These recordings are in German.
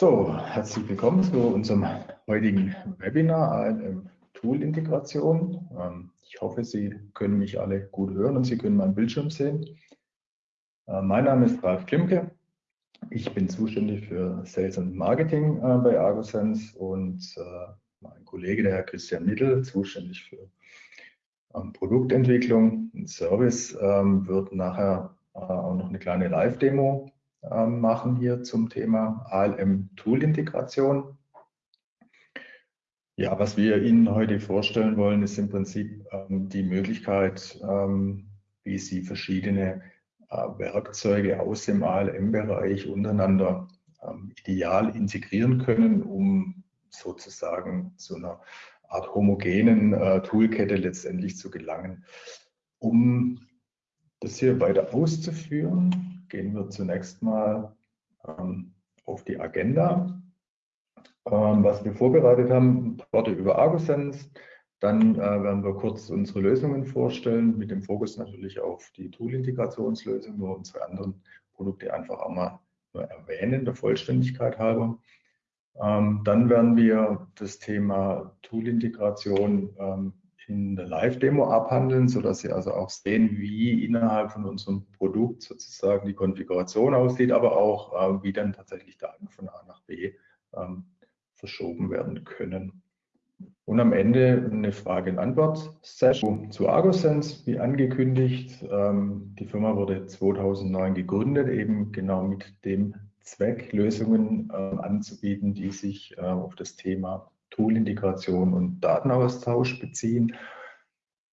So, herzlich willkommen zu unserem heutigen Webinar ALM Tool Integration. Ähm, ich hoffe, Sie können mich alle gut hören und Sie können meinen Bildschirm sehen. Äh, mein Name ist Ralf Klimke. Ich bin zuständig für Sales und Marketing äh, bei Argosense und äh, mein Kollege, der Herr Christian Mittel, zuständig für ähm, Produktentwicklung und Service, ähm, wird nachher auch noch eine kleine Live-Demo machen hier zum Thema ALM-Tool-Integration. Ja, was wir Ihnen heute vorstellen wollen, ist im Prinzip ähm, die Möglichkeit, ähm, wie Sie verschiedene äh, Werkzeuge aus dem ALM-Bereich untereinander ähm, ideal integrieren können, um sozusagen zu einer Art homogenen äh, Toolkette letztendlich zu gelangen. Um das hier weiter auszuführen, gehen wir zunächst mal ähm, auf die Agenda. Ähm, was wir vorbereitet haben, Worte über Argosense. Dann äh, werden wir kurz unsere Lösungen vorstellen, mit dem Fokus natürlich auf die Tool-Integrationslösung, nur unsere anderen Produkte einfach auch mal nur erwähnen, der Vollständigkeit halber. Ähm, dann werden wir das Thema Tool-Integration ähm, in der Live-Demo abhandeln, sodass Sie also auch sehen, wie innerhalb von unserem Produkt sozusagen die Konfiguration aussieht, aber auch äh, wie dann tatsächlich Daten von A nach B ähm, verschoben werden können. Und am Ende eine Frage-und-Antwort-Session zu Argosense, wie angekündigt. Ähm, die Firma wurde 2009 gegründet, eben genau mit dem Zweck, Lösungen äh, anzubieten, die sich äh, auf das Thema Tool-Integration und Datenaustausch beziehen.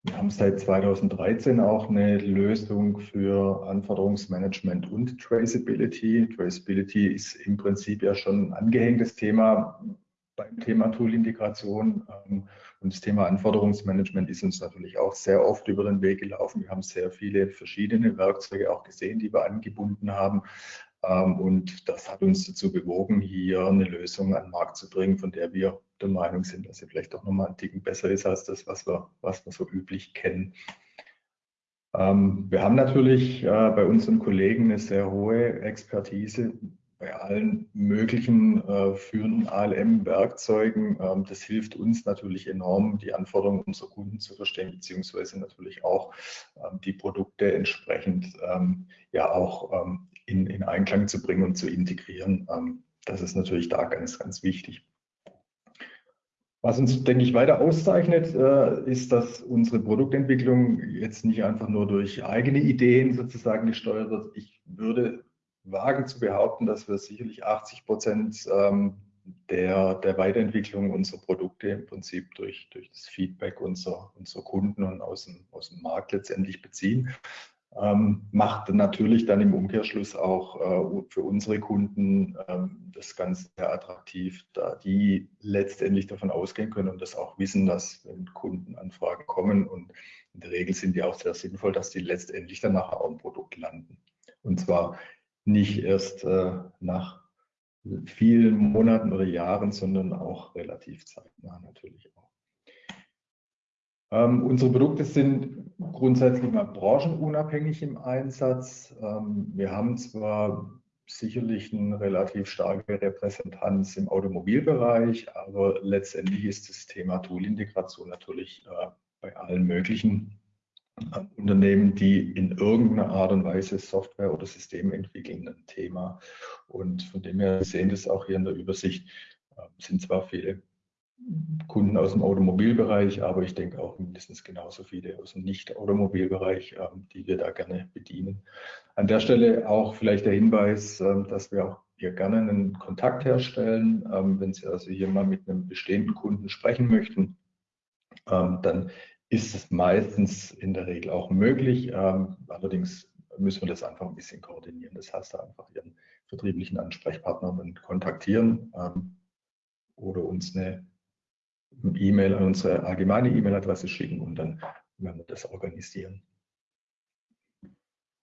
Wir haben seit 2013 auch eine Lösung für Anforderungsmanagement und Traceability. Traceability ist im Prinzip ja schon ein angehängtes Thema beim Thema Tool-Integration. Ähm, und das Thema Anforderungsmanagement ist uns natürlich auch sehr oft über den Weg gelaufen. Wir haben sehr viele verschiedene Werkzeuge auch gesehen, die wir angebunden haben. Ähm, und das hat uns dazu bewogen, hier eine Lösung an den Markt zu bringen, von der wir der Meinung sind, dass sie vielleicht auch nochmal ein Ticken besser ist als das, was wir, was wir so üblich kennen. Ähm, wir haben natürlich äh, bei unseren Kollegen eine sehr hohe Expertise bei allen möglichen äh, führenden ALM-Werkzeugen. Ähm, das hilft uns natürlich enorm, die Anforderungen unserer Kunden zu verstehen, beziehungsweise natürlich auch die Produkte entsprechend ja auch in, in, Einklang zu bringen und zu integrieren. Ähm, das ist natürlich da ganz, ganz wichtig. Was uns, denke ich, weiter auszeichnet, äh, ist, dass unsere Produktentwicklung jetzt nicht einfach nur durch eigene Ideen sozusagen gesteuert wird. Ich würde wagen zu behaupten, dass wir sicherlich 80 Prozent ähm, der, der Weiterentwicklung unserer Produkte im Prinzip durch, durch das Feedback unserer, unserer Kunden und aus dem, aus dem Markt letztendlich beziehen. Ähm, macht natürlich dann im Umkehrschluss auch äh, für unsere Kunden ähm, das Ganze sehr attraktiv, da die letztendlich davon ausgehen können und das auch wissen, dass wenn Kundenanfragen kommen und in der Regel sind die auch sehr sinnvoll, dass die letztendlich dann nachher auch im Produkt landen. Und zwar nicht erst äh, nach vielen Monaten oder Jahren, sondern auch relativ zeitnah natürlich auch. Ähm, unsere Produkte sind grundsätzlich mal branchenunabhängig im Einsatz. Ähm, wir haben zwar sicherlich eine relativ starke Repräsentanz im Automobilbereich, aber letztendlich ist das Thema Toolintegration natürlich äh, bei allen möglichen Unternehmen, die in irgendeiner Art und Weise Software oder Systeme entwickeln, ein Thema. Und von dem her sehen das auch hier in der Übersicht, äh, sind zwar viele Kunden aus dem Automobilbereich, aber ich denke auch mindestens genauso viele aus dem Nicht-Automobilbereich, ähm, die wir da gerne bedienen. An der Stelle auch vielleicht der Hinweis, ähm, dass wir auch hier gerne einen Kontakt herstellen. Ähm, wenn Sie also hier mal mit einem bestehenden Kunden sprechen möchten, dann ist es meistens in der Regel auch möglich. Allerdings müssen wir das einfach ein bisschen koordinieren. Das heißt, einfach Ihren vertrieblichen Ansprechpartner kontaktieren oder uns eine E-Mail an unsere allgemeine E-Mail-Adresse schicken und dann werden wir das organisieren.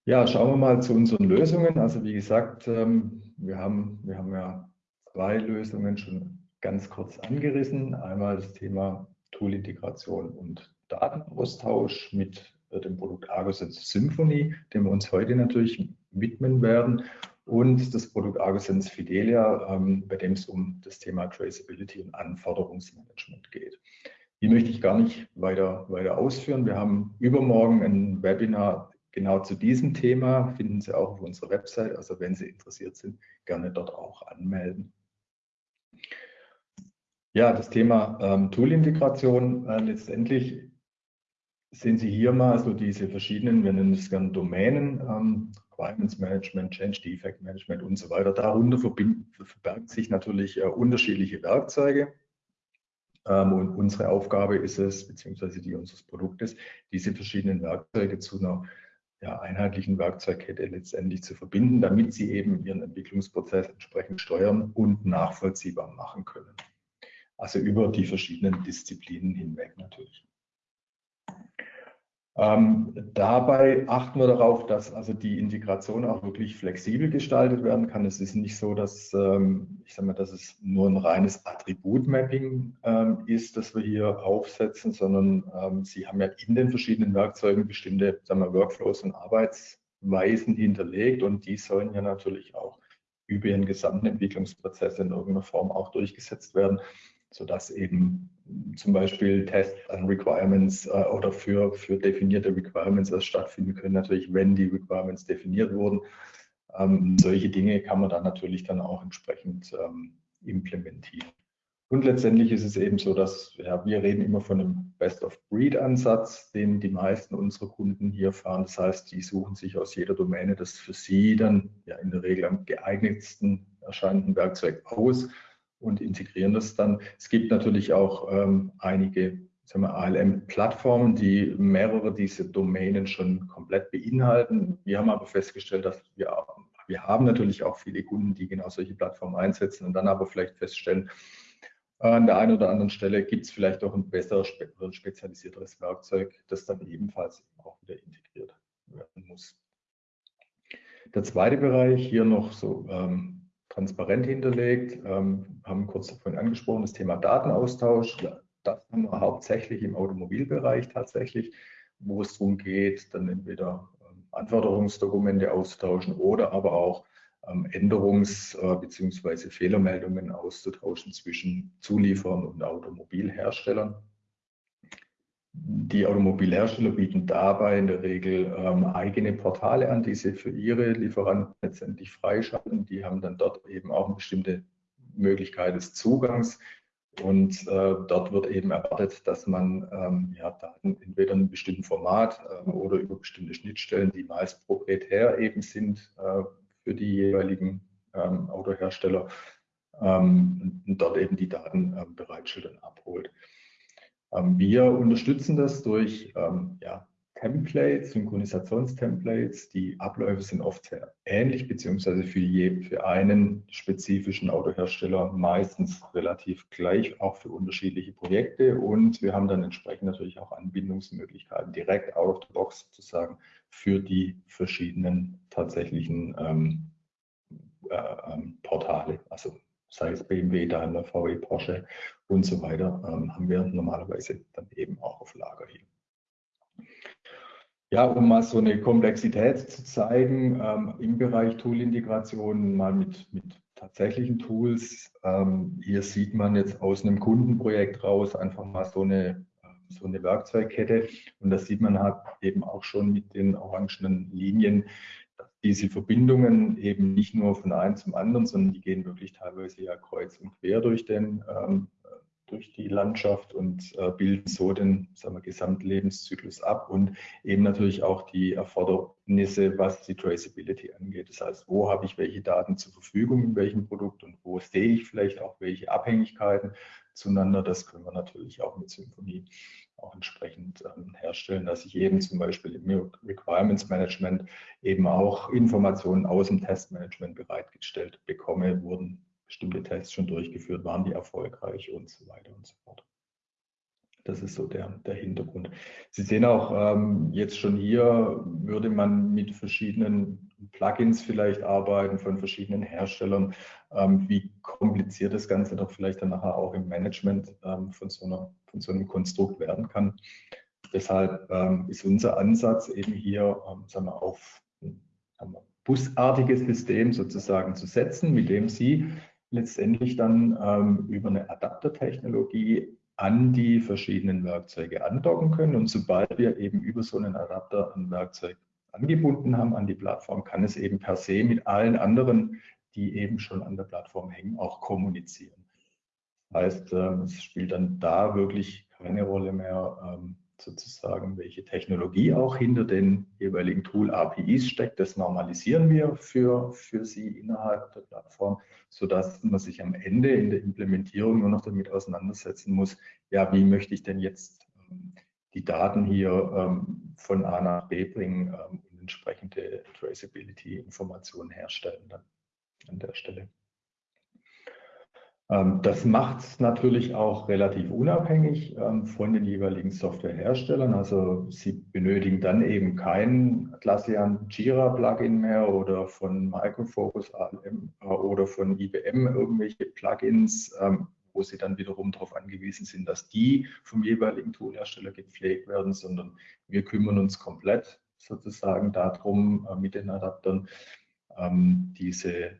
Ja, schauen wir mal zu unseren Lösungen. Also wie gesagt, ähm, wir haben, wir haben ja zwei Lösungen schon ganz kurz angerissen. Einmal das Thema Tool-Integration und Datenaustausch mit dem Produkt Argosense Symphony, dem wir uns heute natürlich widmen werden. Und das Produkt ArgoSense Fidelia, ähm, bei dem es um das Thema Traceability und Anforderungsmanagement geht. Die möchte ich gar nicht weiter, weiter ausführen. Wir haben übermorgen ein Webinar genau zu diesem Thema, finden Sie auch auf unserer Website. Also wenn Sie interessiert sind, gerne dort auch anmelden. Ja, das Thema ähm, Tool-Integration. Äh, letztendlich sehen Sie hier mal so diese verschiedenen, wir nennen es gerne Domänen, ähm, Requirements Management, Change Defect Management und so weiter. Darunter verbergen sich natürlich äh, unterschiedliche Werkzeuge. Ähm, und unsere Aufgabe ist es, beziehungsweise die unseres Produktes, diese verschiedenen Werkzeuge zu einer ja, einheitlichen Werkzeugkette letztendlich zu verbinden, damit sie eben ihren Entwicklungsprozess entsprechend steuern und nachvollziehbar machen können. Also über die verschiedenen Disziplinen hinweg natürlich. Ähm, dabei achten wir darauf, dass also die Integration auch wirklich flexibel gestaltet werden kann. Es ist nicht so, dass ähm, ich sage mal, dass es nur ein reines Attributmapping ähm, ist, das wir hier aufsetzen, sondern ähm, Sie haben ja in den verschiedenen Werkzeugen bestimmte sagen wir, Workflows und Arbeitsweisen hinterlegt und die sollen ja natürlich auch über ihren gesamten Entwicklungsprozess in irgendeiner Form auch durchgesetzt werden sodass eben zum Beispiel Tests an Requirements äh, oder für, für definierte Requirements erst stattfinden können, natürlich wenn die Requirements definiert wurden. Ähm, solche Dinge kann man dann natürlich dann auch entsprechend ähm, implementieren. Und letztendlich ist es eben so, dass ja, wir reden immer von einem Best-of-Breed-Ansatz, den die meisten unserer Kunden hier fahren. Das heißt, die suchen sich aus jeder Domäne das für sie dann ja in der Regel am geeignetsten erscheinenden Werkzeug aus und integrieren das dann. Es gibt natürlich auch ähm, einige ALM-Plattformen, die mehrere dieser Domänen schon komplett beinhalten. Wir haben aber festgestellt, dass wir, wir haben natürlich auch viele Kunden, die genau solche Plattformen einsetzen und dann aber vielleicht feststellen, an der einen oder anderen Stelle gibt es vielleicht auch ein besseres, spezialisierteres Werkzeug, das dann ebenfalls auch wieder integriert werden muss. Der zweite Bereich hier noch so ähm, transparent hinterlegt, ähm, haben kurz davon angesprochen, das Thema Datenaustausch. Das haben wir hauptsächlich im Automobilbereich tatsächlich, wo es darum geht, dann entweder ähm, Anforderungsdokumente auszutauschen oder aber auch ähm, Änderungs- äh, bzw. Fehlermeldungen auszutauschen zwischen Zulieferern und Automobilherstellern. Die Automobilhersteller bieten dabei in der Regel ähm, eigene Portale an, die sie für ihre Lieferanten letztendlich freischalten. Die haben dann dort eben auch eine bestimmte Möglichkeit des Zugangs. Und äh, dort wird eben erwartet, dass man ähm, ja, Daten entweder in einem bestimmten Format äh, oder über bestimmte Schnittstellen, die meist proprietär eben sind äh, für die jeweiligen ähm, Autohersteller, ähm, dort eben die Daten ähm, bereitstellt und abholt. Ähm, wir unterstützen das durch ähm, ja, Templates, Synchronisationstemplates. Die Abläufe sind oft sehr ähnlich, beziehungsweise für, je, für einen spezifischen Autohersteller meistens relativ gleich, auch für unterschiedliche Projekte. Und wir haben dann entsprechend natürlich auch Anbindungsmöglichkeiten direkt out of the box sozusagen für die verschiedenen tatsächlichen ähm, äh, ähm, Portale, also sei es BMW, Daimler, VW, Porsche und so weiter, ähm, haben wir normalerweise dann eben auch auf Lager hier. Ja, um mal so eine Komplexität zu zeigen, ähm, im Bereich Tool-Integration mal mit, mit tatsächlichen Tools. Ähm, hier sieht man jetzt aus einem Kundenprojekt raus einfach mal so eine, so eine Werkzeugkette. Und das sieht man halt eben auch schon mit den orangenen Linien, diese Verbindungen eben nicht nur von einem zum anderen, sondern die gehen wirklich teilweise ja kreuz und quer durch, den, ähm, durch die Landschaft und äh, bilden so den sagen wir, Gesamtlebenszyklus ab und eben natürlich auch die Erfordernisse, was die Traceability angeht. Das heißt, wo habe ich welche Daten zur Verfügung in welchem Produkt und wo sehe ich vielleicht auch welche Abhängigkeiten zueinander. Das können wir natürlich auch mit Symphonie auch entsprechend ähm, herstellen, dass ich eben zum Beispiel im Requirements Management eben auch Informationen aus dem Testmanagement bereitgestellt bekomme, wurden bestimmte Tests schon durchgeführt, waren die erfolgreich und so weiter und so fort. Das ist so der, der Hintergrund. Sie sehen auch ähm, jetzt schon hier, würde man mit verschiedenen Plugins vielleicht arbeiten von verschiedenen Herstellern, ähm, wie kompliziert das Ganze doch vielleicht dann nachher auch im Management ähm, von, so einer, von so einem Konstrukt werden kann. Deshalb ähm, ist unser Ansatz eben hier, ähm, sagen wir, auf busartiges System sozusagen zu setzen, mit dem Sie letztendlich dann ähm, über eine Adaptertechnologie an die verschiedenen Werkzeuge andocken können. Und sobald wir eben über so einen Adapter ein Werkzeug angebunden haben an die Plattform, kann es eben per se mit allen anderen, die eben schon an der Plattform hängen, auch kommunizieren. Das heißt, ähm, es spielt dann da wirklich keine Rolle mehr, ähm, sozusagen, welche Technologie auch hinter den jeweiligen Tool-APIs steckt. Das normalisieren wir für, für Sie innerhalb der Plattform, sodass man sich am Ende in der Implementierung nur noch damit auseinandersetzen muss, ja, wie möchte ich denn jetzt ähm, die Daten hier ähm, von A nach B bringen ähm, und entsprechende Traceability-Informationen herstellen dann an der Stelle. Ähm, das macht es natürlich auch relativ unabhängig ähm, von den jeweiligen Softwareherstellern. Also Sie benötigen dann eben kein Atlassian Jira Plugin mehr oder von Micro Focus ALM äh, oder von IBM irgendwelche Plugins, ähm, wo Sie dann wiederum darauf angewiesen sind, dass die vom jeweiligen Toolhersteller gepflegt werden, sondern wir kümmern uns komplett sozusagen darum, äh, mit den Adaptern diese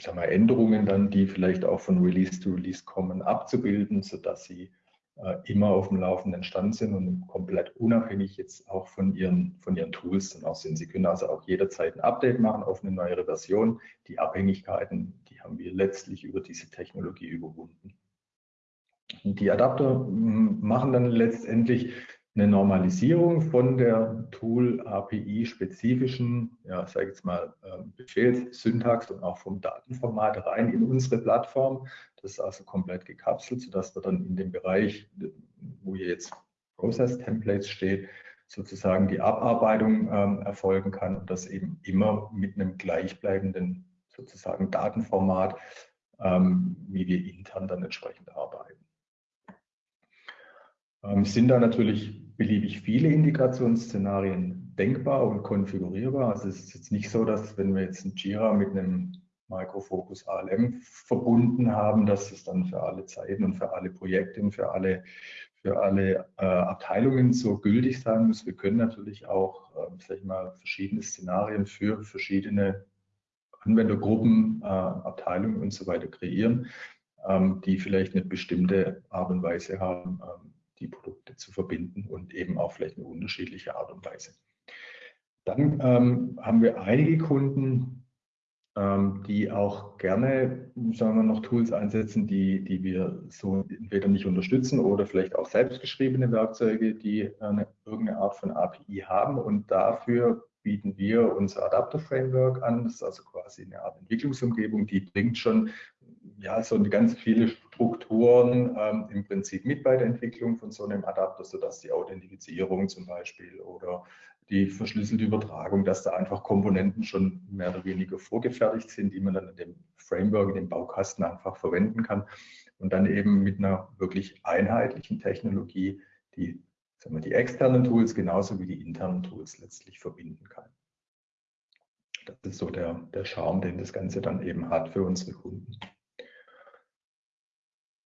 sagen wir, Änderungen dann, die vielleicht auch von Release to Release kommen, abzubilden, sodass sie äh, immer auf dem laufenden Stand sind und komplett unabhängig jetzt auch von ihren, von ihren Tools dann auch sind. Sie können also auch jederzeit ein Update machen auf eine neuere Version. Die Abhängigkeiten, die haben wir letztlich über diese Technologie überwunden. Die Adapter hm, machen dann letztendlich eine Normalisierung von der Tool-API-spezifischen, ja, sage ich jetzt mal, ähm, Befehlssyntax und auch vom Datenformat rein in unsere Plattform. Das ist also komplett gekapselt, sodass wir dann in dem Bereich, wo hier jetzt Process Templates steht, sozusagen die Abarbeitung ähm, erfolgen kann und das eben immer mit einem gleichbleibenden sozusagen Datenformat, ähm, wie wir intern dann entsprechend arbeiten. Ähm, sind da natürlich beliebig viele Integrationsszenarien denkbar und konfigurierbar. Also es ist jetzt nicht so, dass wenn wir jetzt ein Jira mit einem Micro Focus ALM verbunden haben, dass es dann für alle Zeiten und für alle Projekte und für alle, für alle äh, Abteilungen so gültig sein muss. Wir können natürlich auch, äh, sag ich mal, verschiedene Szenarien für verschiedene Anwendergruppen, äh, Abteilungen und so weiter kreieren, ähm, die vielleicht eine bestimmte Art und Weise haben, ähm, die Produkte zu verbinden und eben auch vielleicht eine unterschiedliche Art und Weise. Dann ähm, haben wir einige Kunden, ähm, die auch gerne, sagen wir noch Tools einsetzen, die, die wir so entweder nicht unterstützen oder vielleicht auch selbstgeschriebene Werkzeuge, die eine, irgendeine Art von API haben und dafür bieten wir unser Adapter Framework an. Das ist also quasi eine Art Entwicklungsumgebung, die bringt schon ja, so ganz viele Strukturen ähm, im Prinzip mit bei der Entwicklung von so einem Adapter, sodass die Authentifizierung zum Beispiel oder die verschlüsselte Übertragung, dass da einfach Komponenten schon mehr oder weniger vorgefertigt sind, die man dann in dem Framework, in dem Baukasten einfach verwenden kann und dann eben mit einer wirklich einheitlichen Technologie die, sagen wir, die externen Tools genauso wie die internen Tools letztlich verbinden kann. Das ist so der, der Charme, den das Ganze dann eben hat für unsere Kunden.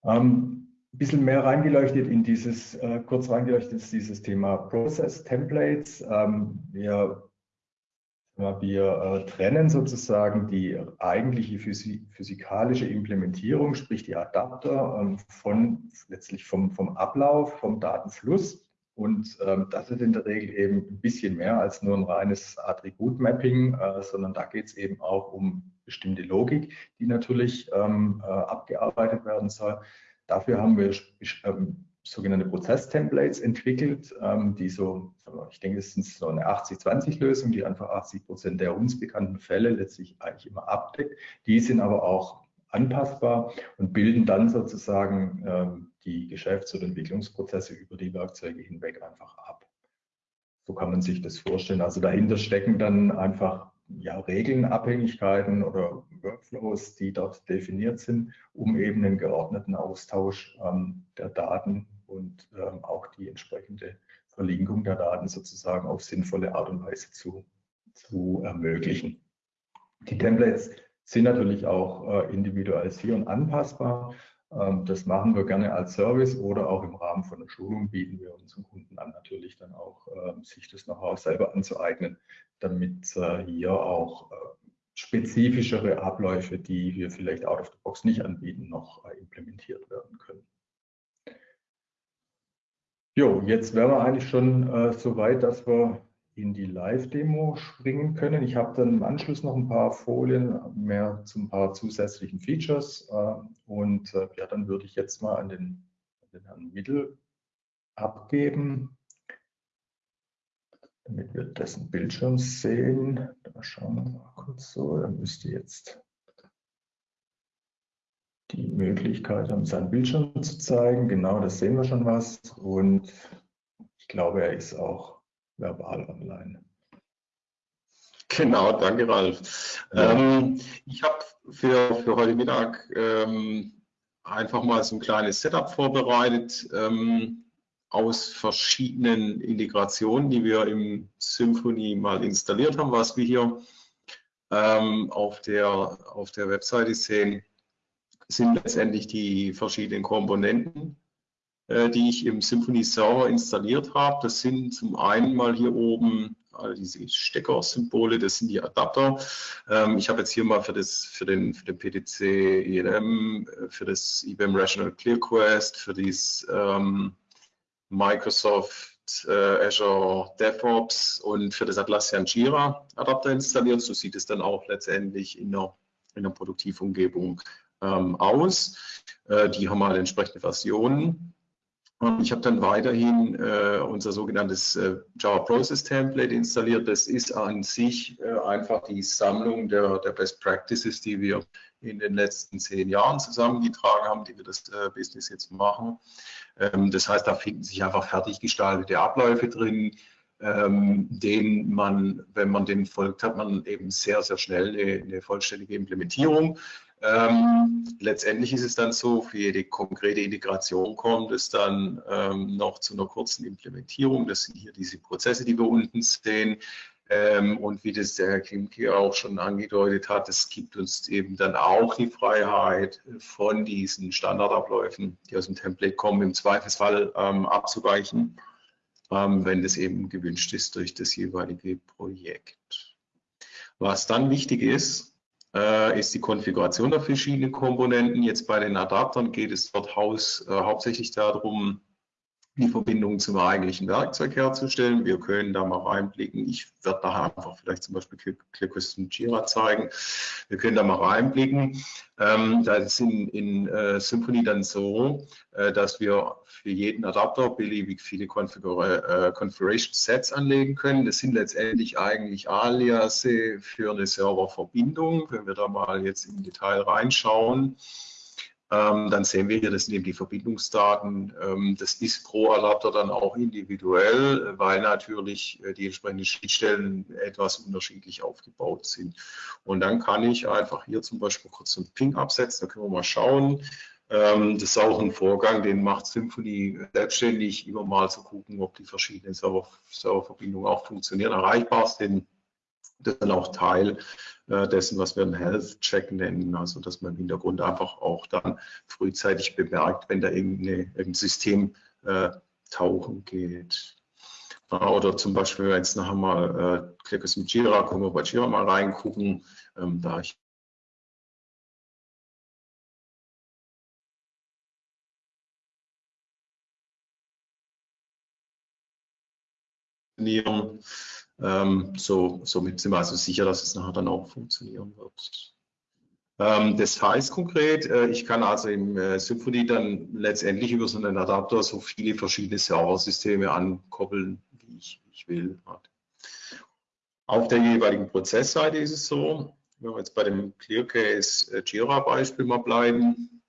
Ähm, ein bisschen mehr reingeleuchtet in dieses, äh, kurz reingeleuchtet ist dieses Thema Process Templates. Ähm, wir wir äh, trennen sozusagen die eigentliche physikalische Implementierung, sprich die Adapter, ähm, von letztlich vom, vom Ablauf, vom Datenfluss. Und ähm, das ist in der Regel eben ein bisschen mehr als nur ein reines Attribut-Mapping, äh, sondern da geht es eben auch um bestimmte Logik, die natürlich ähm, äh, abgearbeitet werden soll. Dafür haben wir ähm, sogenannte Prozess-Templates entwickelt, ähm, die so, ich denke, es ist so eine 80-20-Lösung, die einfach 80 Prozent der uns bekannten Fälle letztlich eigentlich immer abdeckt. Die sind aber auch anpassbar und bilden dann sozusagen ähm, die Geschäfts- oder Entwicklungsprozesse über die Werkzeuge hinweg einfach ab. So kann man sich das vorstellen. Also dahinter stecken dann einfach ja, Regeln, Abhängigkeiten oder Workflows, die dort definiert sind, um eben einen geordneten Austausch ähm, der Daten und ähm, auch die entsprechende Verlinkung der Daten sozusagen auf sinnvolle Art und Weise zu, zu ermöglichen. Die Templates sind natürlich auch äh, individualisiert anpassbar. Ähm, das machen wir gerne als Service oder auch im Rahmen von einer Schulung bieten wir unseren Kunden an, natürlich dann auch ähm, sich das Know-how selber anzueignen, damit äh, hier auch äh, spezifischere Abläufe, die wir vielleicht out of the box nicht anbieten, noch äh, implementiert werden können. Jo, jetzt wären wir eigentlich schon äh, so weit, dass wir in die Live-Demo springen können. Ich habe dann im Anschluss noch ein paar Folien mehr zu ein paar zusätzlichen Features. Äh, und äh, ja, dann würde ich jetzt mal an den, an den Herrn Mittel abgeben, damit wir dessen Bildschirm sehen. Da schauen wir mal kurz so. Er müsste jetzt die Möglichkeit haben, seinen Bildschirm zu zeigen. Genau, das sehen wir schon was. Und ich glaube, er ist auch verbal online. Genau, danke Ralf. Ja. Ähm, ich habe für, für heute Mittag ähm, einfach mal so ein kleines Setup vorbereitet ähm, aus verschiedenen Integrationen, die wir im Symfony mal installiert haben, was wir hier ähm, auf, der, auf der Webseite sehen, sind letztendlich die verschiedenen Komponenten, die ich im Symfony Server installiert habe. Das sind zum einen mal hier oben all diese Steckersymbole, das sind die Adapter. Ähm, ich habe jetzt hier mal für, das, für, den, für den PTC ELM, äh, für das IBM Rational Clear Quest, für dieses ähm, Microsoft äh, Azure DevOps und für das Atlassian Jira Adapter installiert. So sieht es dann auch letztendlich in der, in der Produktivumgebung ähm, aus. Äh, die haben halt entsprechende Versionen. Und ich habe dann weiterhin äh, unser sogenanntes äh, Java Process Template installiert. Das ist an sich äh, einfach die Sammlung der, der, Best Practices, die wir in den letzten zehn Jahren zusammengetragen haben, die wir das äh, Business jetzt machen. Ähm, das heißt, da finden sich einfach fertig gestaltete Abläufe drin, ähm, den man, wenn man den folgt, hat man eben sehr, sehr schnell eine, eine vollständige Implementierung. Ähm, letztendlich ist es dann so, für jede konkrete Integration kommt es dann ähm, noch zu einer kurzen Implementierung. Das sind hier diese Prozesse, die wir unten sehen. Ähm, und wie das der Herr Klimke auch schon angedeutet hat, es gibt uns eben dann auch die Freiheit von diesen Standardabläufen, die aus dem Template kommen, im Zweifelsfall ähm, abzuweichen, ähm, wenn das eben gewünscht ist durch das jeweilige Projekt. Was dann wichtig ist, äh, ist die Konfiguration der verschiedenen Komponenten. Jetzt bei den Adaptern geht es dort haus, äh, hauptsächlich darum, die Verbindung zum eigentlichen Werkzeug herzustellen. Wir können da mal reinblicken. Ich werde nachher einfach vielleicht zum Beispiel ClearQuest und Jira zeigen. Wir können da mal reinblicken. Ähm, da ist in, in äh, Symfony dann so, äh, dass wir für jeden Adapter beliebig viele Konfigur äh, Configuration Sets anlegen können. Das sind letztendlich eigentlich Aliase für eine Serververbindung. Wenn wir da mal jetzt im Detail reinschauen, ähm, dann sehen wir hier, das sind eben die Verbindungsdaten. Ähm, das ist pro Adapter dann auch individuell, weil natürlich äh, die entsprechenden Schnittstellen etwas unterschiedlich aufgebaut sind. Und dann kann ich einfach hier zum Beispiel kurz einen Ping absetzen, da können wir mal schauen. Ähm, das ist auch ein Vorgang, den macht Symfony selbstständig, immer mal zu gucken, ob die verschiedenen Server, Serververbindungen auch funktionieren, erreichbar sind. Das ist dann auch Teil äh, dessen, was wir einen Health Check nennen, also dass man im Hintergrund einfach auch dann frühzeitig bemerkt, wenn da irgendein System äh, tauchen geht. Oder zum Beispiel, wenn jetzt nachher mal äh, Clickers mit Jira, können wir bei Jira mal reingucken, ähm, da ich ähm, so, somit sind wir also sicher, dass es nachher dann auch funktionieren wird. Ähm, das heißt konkret, äh, ich kann also im äh, Symfony dann letztendlich über so einen Adapter so viele verschiedene Serversysteme ankoppeln, wie ich, ich will. Auf der jeweiligen Prozessseite ist es so, wenn wir jetzt bei dem ClearCase äh, Jira Beispiel mal bleiben,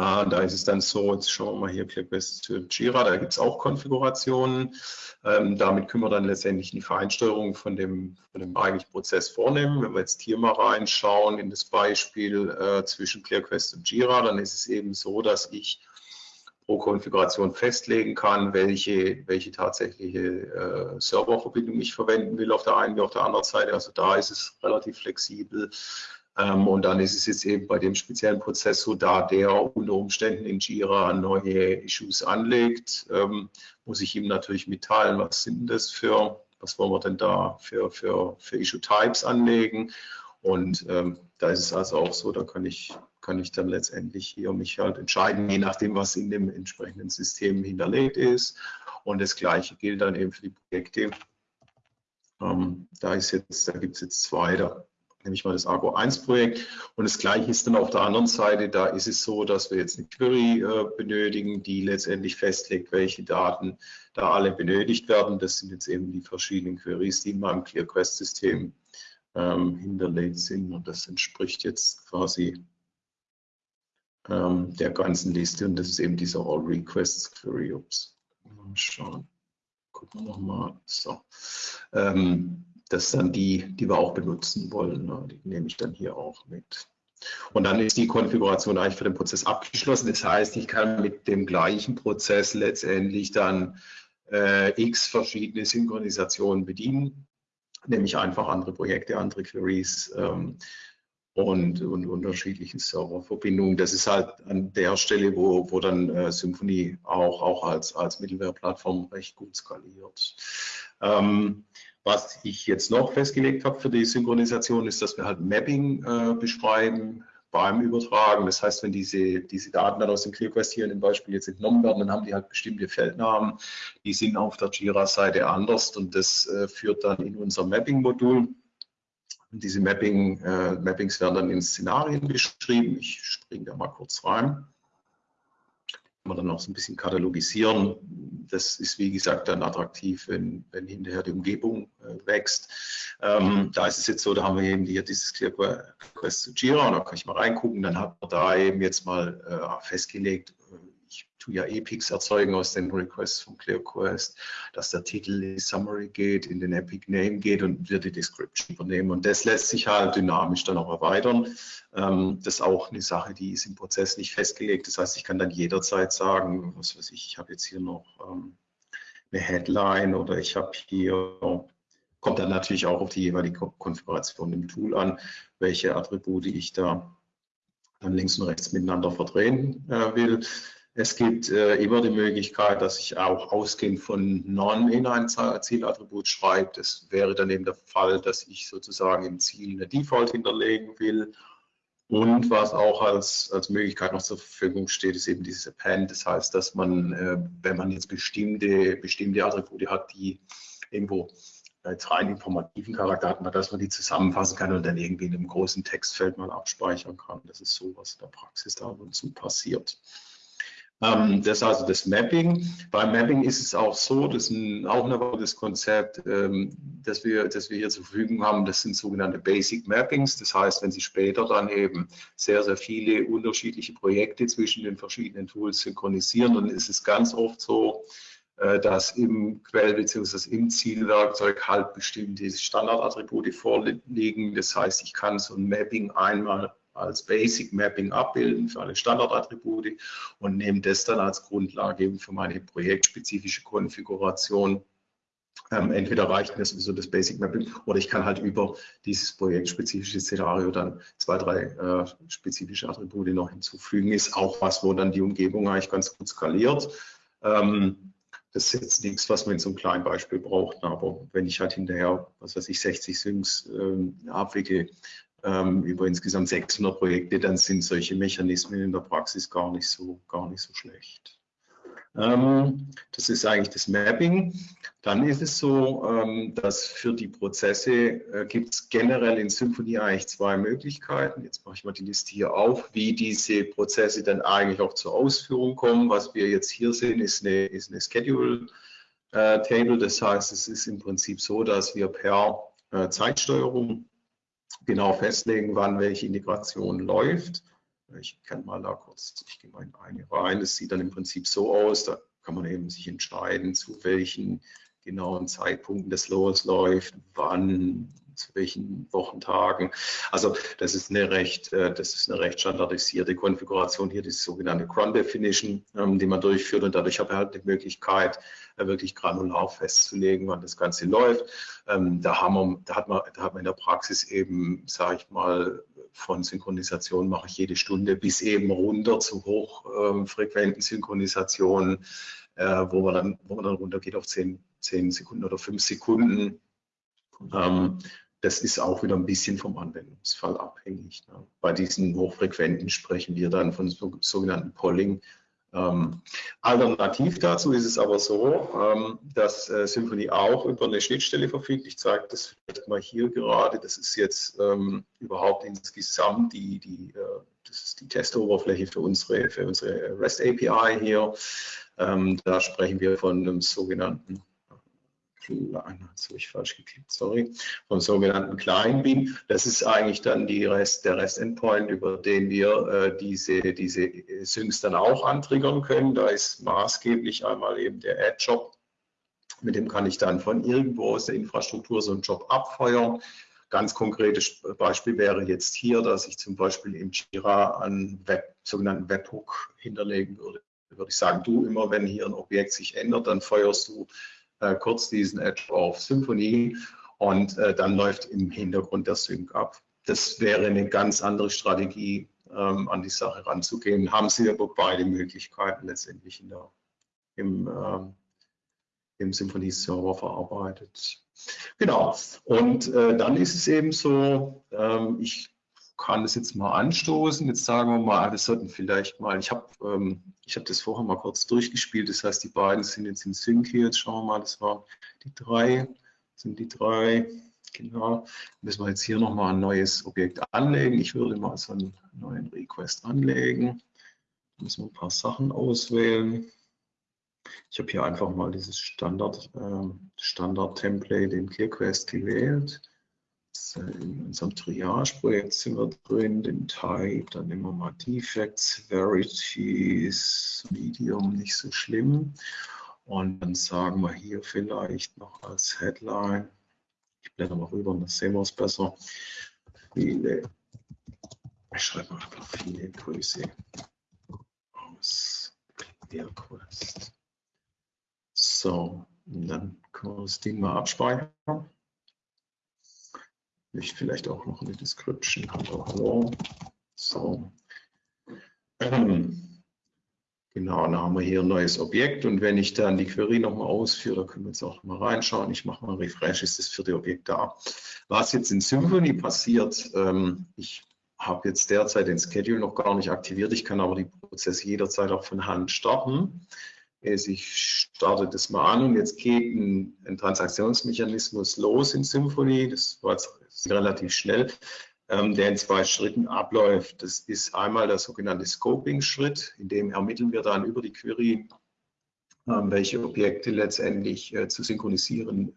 äh, da ist es dann so, jetzt schauen wir mal hier ClickWest zu Jira, da gibt es auch Konfigurationen. Ähm, damit können wir dann letztendlich die Feinsteuerung von dem, von dem eigentlichen Prozess vornehmen. Wenn wir jetzt hier mal reinschauen in das Beispiel äh, zwischen ClearQuest und Jira, dann ist es eben so, dass ich pro Konfiguration festlegen kann, welche, welche tatsächliche äh, Serververbindung ich verwenden will auf der einen wie auf der anderen Seite. Also da ist es relativ flexibel. Ähm, und dann ist es jetzt eben bei dem speziellen Prozess so, da der unter Umständen in Jira neue Issues anlegt, ähm, muss ich ihm natürlich mitteilen, was sind das für, was wollen wir denn da für, für, für Issue-Types anlegen. Und ähm, da ist es also auch so, da kann ich, kann ich dann letztendlich hier mich halt entscheiden, je nachdem, was in dem entsprechenden System hinterlegt ist. Und das Gleiche gilt dann eben für die Projekte. Ähm, da ist jetzt, da gibt es jetzt zwei, da nehme ich mal das Argo 1 Projekt. Und das Gleiche ist dann auf der anderen Seite, da ist es so, dass wir jetzt eine Query äh, benötigen, die letztendlich festlegt, welche Daten da alle benötigt werden. Das sind jetzt eben die verschiedenen Queries, die in meinem ClearQuest-System ähm, hinterlegt sind. Und das entspricht jetzt quasi ähm, der ganzen Liste. Und das ist eben dieser All Requests Query. Ups. Mal schauen. Gucken wir nochmal. So. Ähm, das sind dann die, die wir auch benutzen wollen. Ne? Die nehme ich dann hier auch mit. Und dann ist die Konfiguration eigentlich für den Prozess abgeschlossen. Das heißt, ich kann mit dem gleichen Prozess letztendlich dann äh, x verschiedene Synchronisationen bedienen, nämlich einfach andere Projekte, andere Queries ähm, und, und unterschiedliche Serververbindungen. Das ist halt an der Stelle, wo, wo dann äh, Symfony auch, auch als, als Mittelware-Plattform recht gut skaliert. Ähm, was ich jetzt noch festgelegt habe für die Synchronisation, ist, dass wir halt Mapping äh, beschreiben beim Übertragen. Das heißt, wenn diese, diese Daten dann aus dem ClearQuest hier in dem Beispiel jetzt entnommen werden, dann haben die halt bestimmte Feldnamen. Die sind auf der Jira-Seite anders und das äh, führt dann in unser Mapping-Modul. Und diese Mapping, äh, Mappings werden dann in Szenarien beschrieben. Ich springe da mal kurz rein man dann noch so ein bisschen katalogisieren. Das ist, wie gesagt, dann attraktiv, wenn, wenn hinterher die Umgebung äh, wächst. Ähm, da ist es jetzt so, da haben wir eben hier dieses ClearQuest zu Jira da kann ich mal reingucken. Dann hat man da eben jetzt mal äh, festgelegt, tue ja Epics erzeugen aus den Requests von ClearQuest, dass der Titel in die Summary geht, in den Epic Name geht und wir die Description übernehmen. Und das lässt sich halt dynamisch dann auch erweitern. Ähm, das ist auch eine Sache, die ist im Prozess nicht festgelegt. Das heißt, ich kann dann jederzeit sagen, was weiß ich, ich habe jetzt hier noch ähm, eine Headline oder ich habe hier kommt dann natürlich auch auf die jeweilige Konfiguration im Tool an, welche Attribute ich da dann links und rechts miteinander verdrehen äh, will. Es gibt äh, immer die Möglichkeit, dass ich auch ausgehend von Non in ein Zielattribut schreibe. Das wäre dann eben der Fall, dass ich sozusagen im Ziel eine Default hinterlegen will. Und was auch als, als Möglichkeit noch zur Verfügung steht, ist eben dieses Append. Das heißt, dass man, äh, wenn man jetzt bestimmte, bestimmte Attribute hat, die irgendwo als rein informativen Charakter hat, dass man die zusammenfassen kann und dann irgendwie in einem großen Textfeld mal abspeichern kann. Das ist so, was in der Praxis da ab und zu passiert. Ähm, das ist also das Mapping. Beim Mapping ist es auch so, das ist auch ein das Konzept, ähm, das, wir, das wir hier zur Verfügung haben, das sind sogenannte Basic Mappings. Das heißt, wenn Sie später dann eben sehr, sehr viele unterschiedliche Projekte zwischen den verschiedenen Tools synchronisieren, dann ist es ganz oft so, äh, dass im Quell- bzw. im Zielwerkzeug halt bestimmte Standardattribute vorliegen. Das heißt, ich kann so ein Mapping einmal als Basic Mapping abbilden für alle Standardattribute und nehme das dann als Grundlage eben für meine projektspezifische Konfiguration. Ähm, entweder reicht mir sowieso das Basic Mapping oder ich kann halt über dieses projektspezifische Szenario dann zwei, drei äh, spezifische Attribute noch hinzufügen. Ist auch was, wo dann die Umgebung eigentlich ganz gut skaliert. Ähm, das ist jetzt nichts, was man in so einem kleinen Beispiel braucht, aber wenn ich halt hinterher, was weiß ich, 60 Syncs ähm, abwickle, ähm, über insgesamt 600 Projekte, dann sind solche Mechanismen in der Praxis gar nicht so, gar nicht so schlecht. Ähm, das ist eigentlich das Mapping. Dann ist es so, ähm, dass für die Prozesse äh, gibt es generell in Symfony eigentlich zwei Möglichkeiten. Jetzt mache ich mal die Liste hier auf, wie diese Prozesse dann eigentlich auch zur Ausführung kommen. Was wir jetzt hier sehen, ist eine, ist eine Schedule äh, Table. Das heißt, es ist im Prinzip so, dass wir per äh, Zeitsteuerung genau festlegen, wann welche Integration läuft. Ich kann mal da kurz, ich gehe mal in eine rein. Es sieht dann im Prinzip so aus, da kann man eben sich entscheiden, zu welchen genauen Zeitpunkten das losläuft, wann zu welchen Wochentagen. Also das ist eine recht, äh, das ist eine recht standardisierte Konfiguration hier, die sogenannte Cron Definition, ähm, die man durchführt und dadurch habe ich halt die Möglichkeit, äh, wirklich granular festzulegen, wann das Ganze läuft. Ähm, da, haben wir, da, hat man, da hat man in der Praxis eben, sage ich mal, von Synchronisation mache ich jede Stunde bis eben runter zu hochfrequenten Synchronisationen, äh, wo, man dann, wo man dann runtergeht auf 10, 10 Sekunden oder 5 Sekunden. Ähm, das ist auch wieder ein bisschen vom Anwendungsfall abhängig. Ne? Bei diesen Hochfrequenten sprechen wir dann von so, sogenannten Polling. Ähm, alternativ dazu ist es aber so, ähm, dass äh, Symfony auch über eine Schnittstelle verfügt. Ich zeige das vielleicht mal hier gerade. Das ist jetzt ähm, überhaupt insgesamt die, die, äh, das ist die Testoberfläche für unsere, für unsere REST API hier. Ähm, da sprechen wir von einem sogenannten kleinen, jetzt habe ich falsch geklickt, sorry, vom sogenannten Kleinbeam. Das ist eigentlich dann Rest, der Rest-Endpoint, über den wir äh, diese, diese Syncs dann auch antriggern können. Da ist maßgeblich einmal eben der Ad-Job, mit dem kann ich dann von irgendwo aus der Infrastruktur so einen Job abfeuern. Ganz konkretes Beispiel wäre jetzt hier, dass ich zum Beispiel im Jira einen Web, sogenannten Webhook hinterlegen würde würde ich sagen, du immer, wenn hier ein Objekt sich ändert, dann feuerst du äh, kurz diesen Edge auf Symphony und äh, dann läuft im Hintergrund der Sync ab. Das wäre eine ganz andere Strategie, ähm, an die Sache ranzugehen. Haben Sie aber beide Möglichkeiten letztendlich in der, im, äh, im Symphony-Server verarbeitet. Genau. Und äh, dann ist es eben so, ähm, ich kann das jetzt mal anstoßen. Jetzt sagen wir mal, das sollten vielleicht mal, ich habe ähm, hab das vorher mal kurz durchgespielt, das heißt, die beiden sind jetzt in Sync hier. Jetzt schauen wir mal, das waren die drei, sind die drei, genau. Müssen wir jetzt hier nochmal ein neues Objekt anlegen. Ich würde mal so einen neuen Request anlegen. Müssen wir ein paar Sachen auswählen. Ich habe hier einfach mal dieses Standard, äh, Standard-Template in ClearQuest gewählt in unserem Triage-Projekt sind wir drin, den Type, dann nehmen wir mal Defects, Verities, Medium, nicht so schlimm. Und dann sagen wir hier vielleicht noch als Headline, ich blätter mal rüber, dann sehen wir es besser, viele, ich schreibe einfach viele Grüße aus ClearQuest. So, und dann können wir das Ding mal abspeichern ich vielleicht auch noch eine Description. Hallo, hallo. So. Ähm, genau, dann haben wir hier ein neues Objekt und wenn ich dann die Query nochmal ausführe, da können wir jetzt auch mal reinschauen. Ich mache mal Refresh, ist das vierte Objekt da. Was jetzt in Symfony passiert, ähm, ich habe jetzt derzeit den Schedule noch gar nicht aktiviert. Ich kann aber die Prozesse jederzeit auch von Hand starten. Ich starte das mal an und jetzt geht ein, ein Transaktionsmechanismus los in Symfony. Das war jetzt relativ schnell, ähm, der in zwei Schritten abläuft. Das ist einmal der sogenannte Scoping-Schritt, in dem ermitteln wir dann über die Query, ähm, welche Objekte letztendlich äh, zu synchronisieren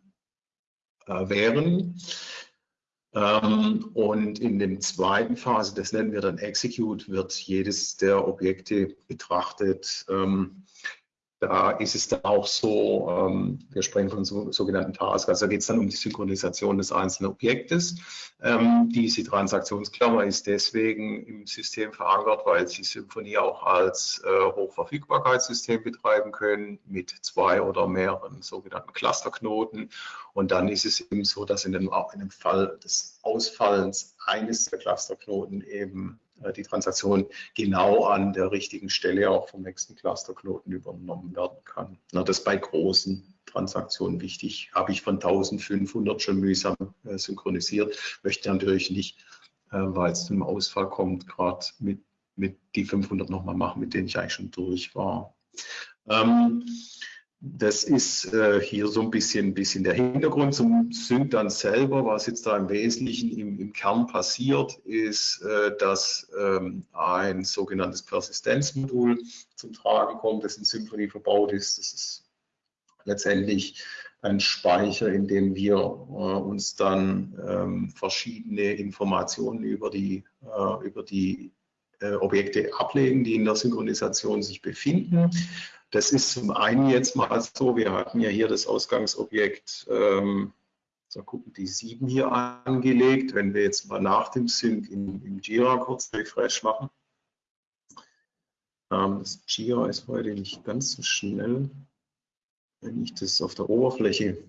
äh, wären. Ähm, und in der zweiten Phase, das nennen wir dann Execute, wird jedes der Objekte betrachtet. Da ist es dann auch so, ähm, wir sprechen von so, sogenannten Tasks, also da geht es dann um die Synchronisation des einzelnen Objektes. Ähm, diese Transaktionsklammer ist deswegen im System verankert, weil Sie Symfony auch als äh, Hochverfügbarkeitssystem betreiben können mit zwei oder mehreren sogenannten Clusterknoten. Und dann ist es eben so, dass in dem, in dem Fall des Ausfallens eines der Clusterknoten eben die Transaktion genau an der richtigen Stelle auch vom nächsten Clusterknoten übernommen werden kann. Na, das ist bei großen Transaktionen wichtig. Habe ich von 1500 schon mühsam äh, synchronisiert, möchte natürlich nicht, äh, weil es zum Ausfall kommt, gerade mit, mit die 500 nochmal machen, mit denen ich eigentlich schon durch war. Ähm, das ist äh, hier so ein bisschen, bisschen der Hintergrund zum Sync dann selber. Was jetzt da im Wesentlichen im, im Kern passiert, ist, äh, dass ähm, ein sogenanntes Persistenzmodul zum Tragen kommt, das in Symfony verbaut ist. Das ist letztendlich ein Speicher, in dem wir äh, uns dann ähm, verschiedene Informationen über die, äh, über die äh, Objekte ablegen, die in der Synchronisation sich befinden. Das ist zum einen jetzt mal so, wir hatten ja hier das Ausgangsobjekt ähm, So gucken die 7 hier angelegt. Wenn wir jetzt mal nach dem Sync im, im Jira kurz Refresh machen. Ähm, das Jira ist heute nicht ganz so schnell. Wenn ich das auf der Oberfläche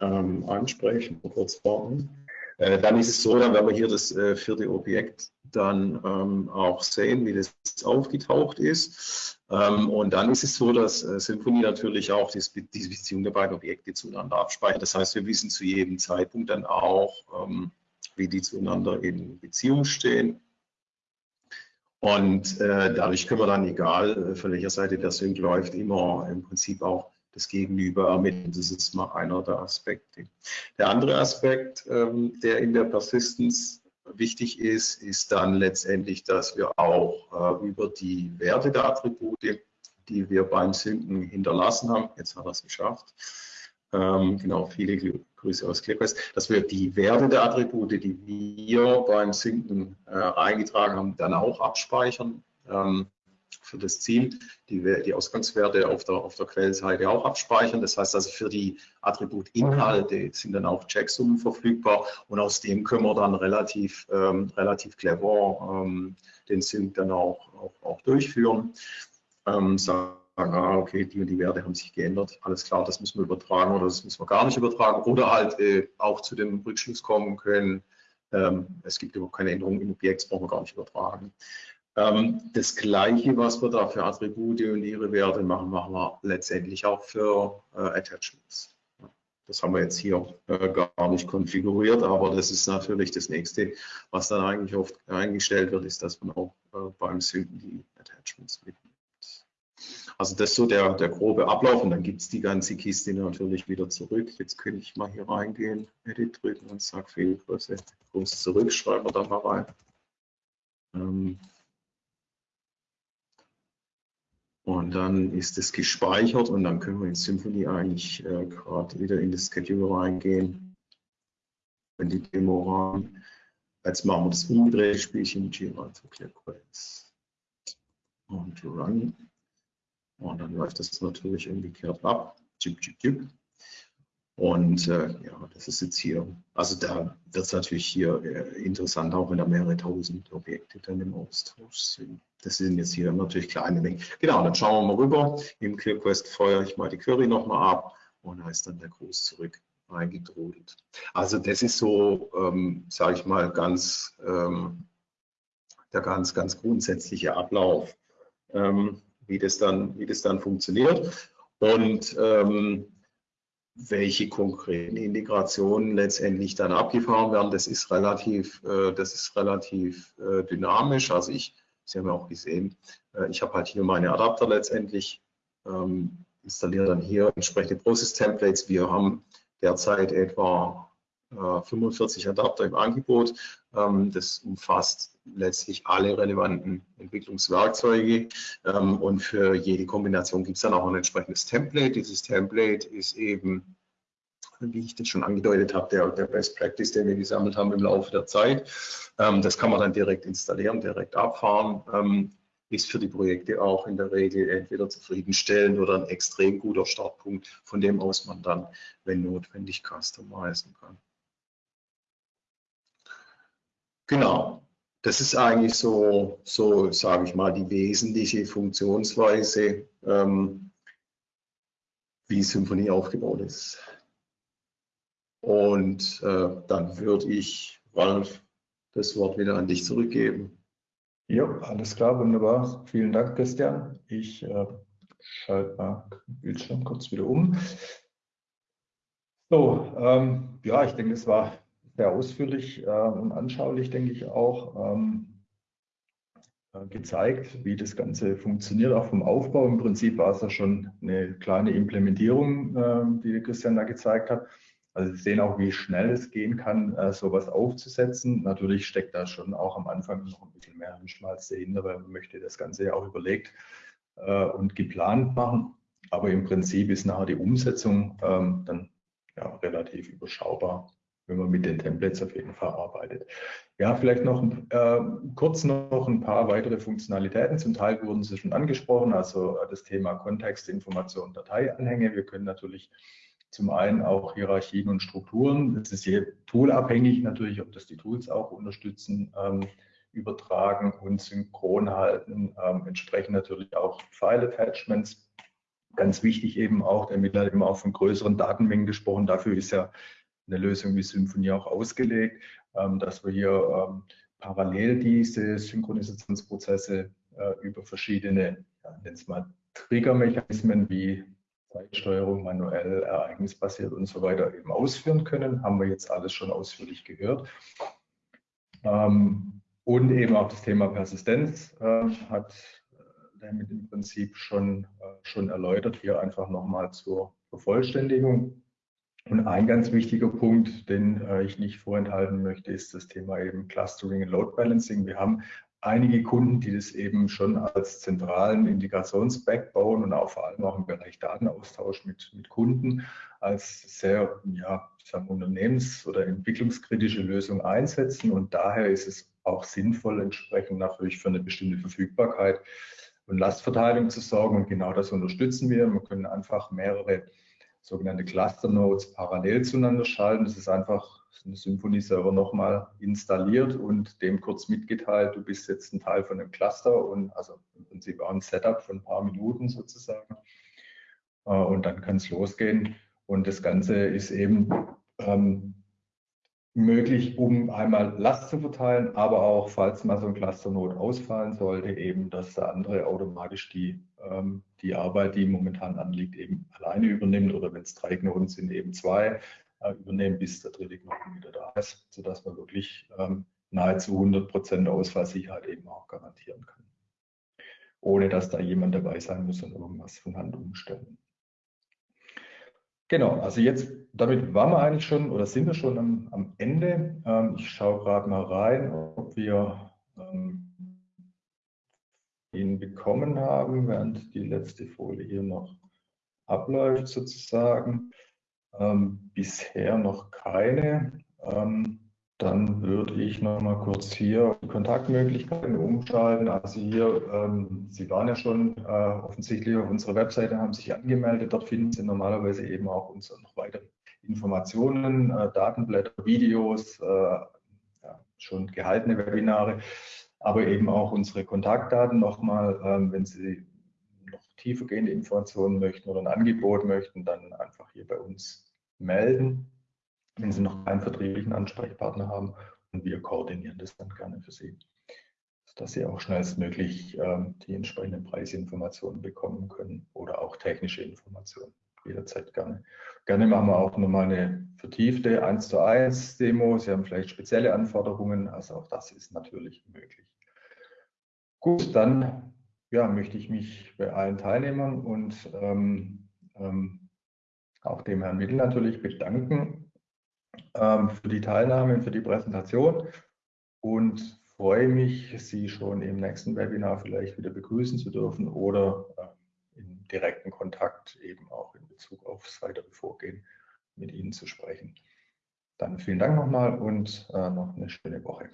ähm, anspreche, kurz warten. Äh, dann ist es so, dann werden wir hier das äh, vierte Objekt dann ähm, auch sehen, wie das aufgetaucht ist. Ähm, und dann ist es so, dass äh, Symfony natürlich auch das, die Beziehung der beiden Objekte zueinander abspeichert. Das heißt, wir wissen zu jedem Zeitpunkt dann auch, ähm, wie die zueinander in Beziehung stehen. Und äh, dadurch können wir dann, egal äh, von welcher Seite der Sync läuft, immer im Prinzip auch das Gegenüber ermitteln. Das ist mal einer der Aspekte. Der andere Aspekt, ähm, der in der Persistence wichtig ist, ist dann letztendlich, dass wir auch äh, über die Werte der Attribute, die wir beim Synken hinterlassen haben, jetzt hat er es geschafft, ähm, genau, viele Grüße aus ClickQuest, dass wir die Werte der Attribute, die wir beim Synken äh, eingetragen haben, dann auch abspeichern. Ähm, für das Ziel die, die Ausgangswerte auf der, auf der Quellseite auch abspeichern. Das heißt also für die Attributinhalte sind dann auch Checksummen verfügbar und aus dem können wir dann relativ, ähm, relativ clever ähm, den Sync dann auch, auch, auch durchführen. Ähm, sagen, ah, okay, die und die Werte haben sich geändert, alles klar, das müssen wir übertragen oder das müssen wir gar nicht übertragen oder halt äh, auch zu dem Rückschluss kommen können, ähm, es gibt überhaupt keine Änderungen im Objekt, das brauchen wir gar nicht übertragen. Ähm, das Gleiche, was wir da für Attribute und ihre Werte machen, machen wir letztendlich auch für äh, Attachments. Das haben wir jetzt hier äh, gar nicht konfiguriert, aber das ist natürlich das nächste, was dann eigentlich oft eingestellt wird, ist, dass man auch äh, beim Synken die Attachments mitnimmt. Also das ist so der, der grobe Ablauf und dann gibt es die ganze Kiste natürlich wieder zurück. Jetzt könnte ich mal hier reingehen, Edit drücken und sage Fehlgröße, groß zurück, schreiben wir da mal rein. Ähm, Und dann ist es gespeichert und dann können wir in Symfony eigentlich äh, gerade wieder in das Schedule reingehen. In die Demo rein. Jetzt machen wir das umgedrehte Spielchen Jira zu ClearQuest. Und Run. Und dann läuft das natürlich umgekehrt ab. Chip, chip, chip. Und äh, ja, das ist jetzt hier, also da wird es natürlich hier äh, interessant, auch wenn da mehrere tausend Objekte dann im Austausch sind. Das sind jetzt hier natürlich kleine Mengen. Genau, dann schauen wir mal rüber. Im ClearQuest feuere ich mal die Query nochmal ab und da ist dann der Gruß zurück eingedrudelt. Also das ist so, ähm, sage ich mal, ganz ähm, der ganz, ganz grundsätzliche Ablauf, ähm, wie, das dann, wie das dann funktioniert. Und ähm, welche konkreten Integrationen letztendlich dann abgefahren werden, das ist relativ, äh, das ist relativ äh, dynamisch. Also ich, Sie haben ja auch gesehen, äh, ich habe halt hier meine Adapter letztendlich, ähm, installiere dann hier entsprechende Process-Templates. Wir haben derzeit etwa 45 Adapter im Angebot. Ähm, das umfasst letztlich alle relevanten Entwicklungswerkzeuge ähm, und für jede Kombination gibt es dann auch ein entsprechendes Template. Dieses Template ist eben, wie ich das schon angedeutet habe, der, der Best Practice, den wir gesammelt haben im Laufe der Zeit. Ähm, das kann man dann direkt installieren, direkt abfahren ist für die Projekte auch in der Regel entweder zufriedenstellend oder ein extrem guter Startpunkt, von dem aus man dann, wenn notwendig, customizen kann. Genau, das ist eigentlich so, so sage ich mal, die wesentliche Funktionsweise, ähm, wie Symphonie aufgebaut ist. Und äh, dann würde ich, Ralf, das Wort wieder an dich zurückgeben. Ja, alles klar, wunderbar. Vielen Dank, Christian. Ich äh, schalte mal den Bildschirm kurz wieder um. So, ähm, ja, ich denke, es war sehr ausführlich äh, und anschaulich, denke ich auch, ähm, äh, gezeigt, wie das Ganze funktioniert, auch vom Aufbau. Im Prinzip war es ja schon eine kleine Implementierung, äh, die Christian da gezeigt hat. Also Sie sehen auch, wie schnell es gehen kann, äh, sowas aufzusetzen. Natürlich steckt da schon auch am Anfang noch ein bisschen mehr Hirnschmalz dahinter, weil man möchte das Ganze ja auch überlegt äh, und geplant machen. Aber im Prinzip ist nachher die Umsetzung ähm, dann ja, relativ überschaubar wenn man mit den Templates auf jeden Fall arbeitet. Ja, vielleicht noch äh, kurz noch ein paar weitere Funktionalitäten. Zum Teil wurden sie schon angesprochen, also äh, das Thema Kontext, Information, Dateianhänge. Wir können natürlich zum einen auch Hierarchien und Strukturen. Es ist hier toolabhängig natürlich, ob das die Tools auch unterstützen, ähm, übertragen und synchron halten. Ähm, entsprechend natürlich auch File-Attachments. Ganz wichtig eben auch, der Mittler hat immer auch von größeren Datenmengen gesprochen. Dafür ist ja eine Lösung wie Symfony auch ausgelegt, ähm, dass wir hier ähm, parallel diese Synchronisationsprozesse äh, über verschiedene, ja, es mal Triggermechanismen wie Zeitsteuerung, manuell, ereignisbasiert und so weiter eben ausführen können. Haben wir jetzt alles schon ausführlich gehört. Ähm, und eben auch das Thema Persistenz äh, hat damit im Prinzip schon, äh, schon erläutert. Hier einfach nochmal zur Vervollständigung. Und ein ganz wichtiger Punkt, den äh, ich nicht vorenthalten möchte, ist das Thema eben Clustering und Load Balancing. Wir haben einige Kunden, die das eben schon als zentralen Integrations-Backbone und auch vor allem auch im Bereich Datenaustausch mit, mit Kunden als sehr ja, sagen, unternehmens- oder entwicklungskritische Lösung einsetzen. Und daher ist es auch sinnvoll, entsprechend natürlich für eine bestimmte Verfügbarkeit und Lastverteilung zu sorgen. Und genau das unterstützen wir. Wir können einfach mehrere sogenannte Cluster Nodes parallel zueinander schalten. Das ist einfach ein Symfony-Server nochmal installiert und dem kurz mitgeteilt, du bist jetzt ein Teil von einem Cluster und also im Prinzip auch ein Setup von ein paar Minuten sozusagen. Äh, und dann kann es losgehen. Und das Ganze ist eben ähm, möglich, um einmal Last zu verteilen, aber auch, falls mal so ein Clusternode ausfallen sollte, eben, dass der andere automatisch die, ähm, die Arbeit, die momentan anliegt, eben alleine übernimmt oder wenn es drei Knoten sind, eben zwei äh, übernehmen, bis der dritte Knoten wieder da ist, sodass man wirklich ähm, nahezu 100 Prozent Ausfallsicherheit eben auch garantieren kann. Ohne dass da jemand dabei sein muss und irgendwas von Hand umstellen. Genau, also jetzt, damit waren wir eigentlich schon oder sind wir schon am, am Ende. Ähm, ich schaue gerade mal rein, ob wir ähm, ihn bekommen haben, während die letzte Folie hier noch abläuft sozusagen. Ähm, bisher noch keine. Ähm, dann würde ich noch mal kurz hier Kontaktmöglichkeiten umschalten. Also hier, ähm, Sie waren ja schon äh, offensichtlich auf unserer Webseite, haben sich angemeldet. Dort finden Sie normalerweise eben auch unsere noch weitere Informationen, äh, Datenblätter, Videos, äh, ja, schon gehaltene Webinare, aber eben auch unsere Kontaktdaten nochmal, ähm, wenn Sie noch tiefergehende Informationen möchten oder ein Angebot möchten, dann einfach hier bei uns melden wenn Sie noch keinen vertrieblichen Ansprechpartner haben und wir koordinieren das dann gerne für Sie, dass Sie auch schnellstmöglich ähm, die entsprechenden Preisinformationen bekommen können oder auch technische Informationen. Jederzeit gerne. Gerne machen wir auch nochmal eine vertiefte 1 zu 1 Demo. Sie haben vielleicht spezielle Anforderungen, also auch das ist natürlich möglich. Gut, dann ja, möchte ich mich bei allen Teilnehmern und ähm, ähm, auch dem Herrn Mittel natürlich bedanken ähm, für die Teilnahme und für die Präsentation und freue mich, Sie schon im nächsten Webinar vielleicht wieder begrüßen zu dürfen oder äh, in direkten Kontakt eben auch in Bezug aufs weitere Vorgehen mit Ihnen zu sprechen. Dann vielen Dank nochmal und äh, noch eine schöne Woche.